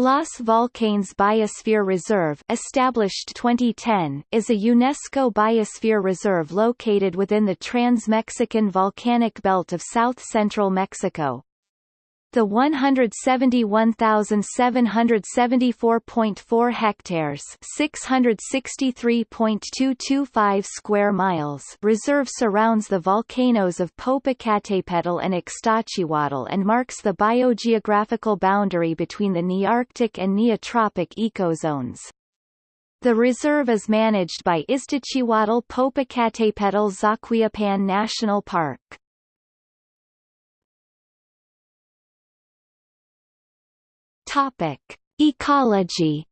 Los Volcanes Biosphere Reserve established 2010, is a UNESCO biosphere reserve located within the Trans-Mexican Volcanic Belt of south-central Mexico. The 171,774.4 hectares 663.225 square miles reserve surrounds the volcanoes of Popocatépetl and Iztaccíhuatl and marks the biogeographical boundary between the Nearctic and Neotropic ecozones. The reserve is managed by Iztaccíhuatl Popocatépetl Zacualpan National Park. Topic: Ecology.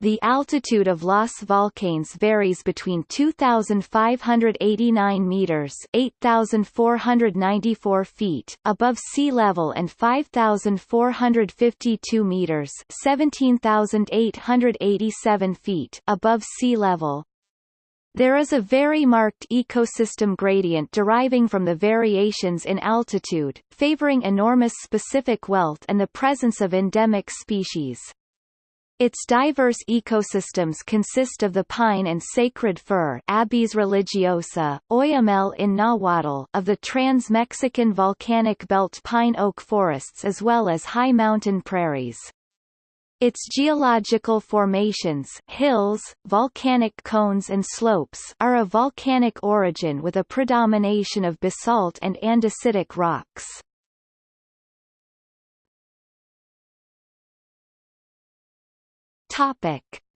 The altitude of Los Volcanes varies between 2,589 meters (8,494 feet) above sea level and 5,452 meters (17,887 feet) above sea level. There is a very marked ecosystem gradient deriving from the variations in altitude, favoring enormous specific wealth and the presence of endemic species. Its diverse ecosystems consist of the pine and sacred fir Abies religiosa, Oyamel in Nahuatl of the Trans-Mexican Volcanic Belt pine oak forests as well as high mountain prairies. Its geological formations hills, volcanic cones and slopes are of volcanic origin with a predomination of basalt and andesitic rocks.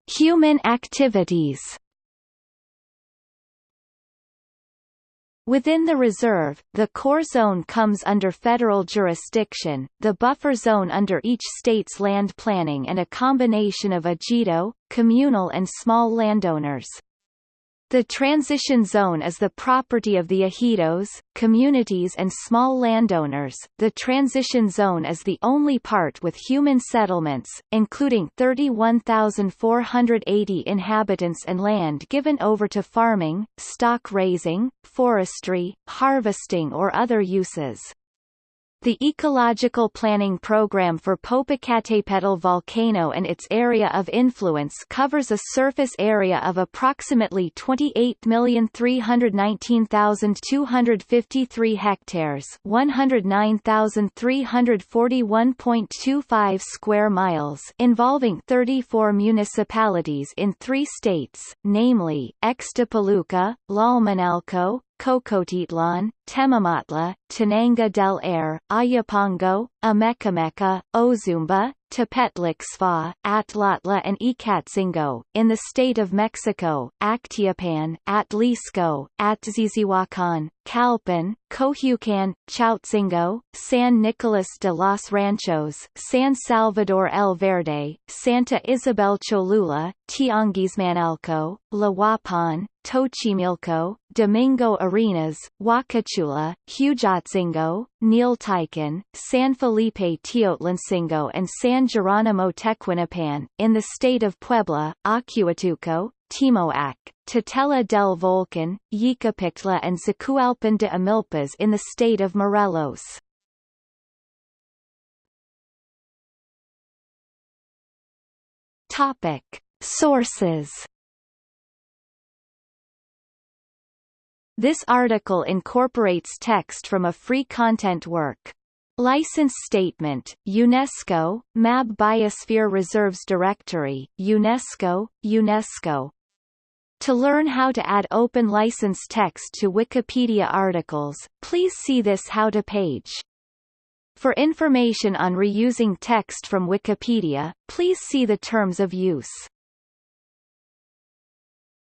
Human activities Within the reserve, the core zone comes under federal jurisdiction, the buffer zone under each state's land planning and a combination of ejido, communal and small landowners. The transition zone is the property of the ejidos, communities and small landowners. The transition zone is the only part with human settlements, including 31,480 inhabitants and land given over to farming, stock raising, forestry, harvesting or other uses. The Ecological Planning Program for Popocatépetl volcano and its area of influence covers a surface area of approximately 28,319,253 hectares 109,341.25 square miles involving 34 municipalities in three states, namely, Ixtapaluca, Tlalmanalco, Cocotitlan, Temamatla, Tenango del Aire, Ayapango, Amecameca, Ozumba, Tepetlixpa, Atlautla and Ecatzingo, in the state of Mexico, Acteopan, Atlixco, Atzizihuacan, Calpan, Cohuecan, Chiautzingo, San Nicolas de los Ranchos, San Salvador El Verde, Santa Isabel Cholula, Tianguismanalco, Tlahuapan, Tochimilco, Domingo Arenas, Huaquechula, Huejotzingo, Nealtican, San Felipe Teotlalcingo and San Geronimo Tecuanipan, in the state of Puebla, Ocuituco, Temoac, Tetela del Volcan, Yecapixtla and Zacualpan de Amilpas in the state of Morelos. Topic. Sources This article incorporates text from a free content work. License Statement, UNESCO, MAB Biosphere Reserves Directory, UNESCO, UNESCO. To learn how to add open license text to Wikipedia articles, please see this How to page. For information on reusing text from Wikipedia, please see the Terms of Use.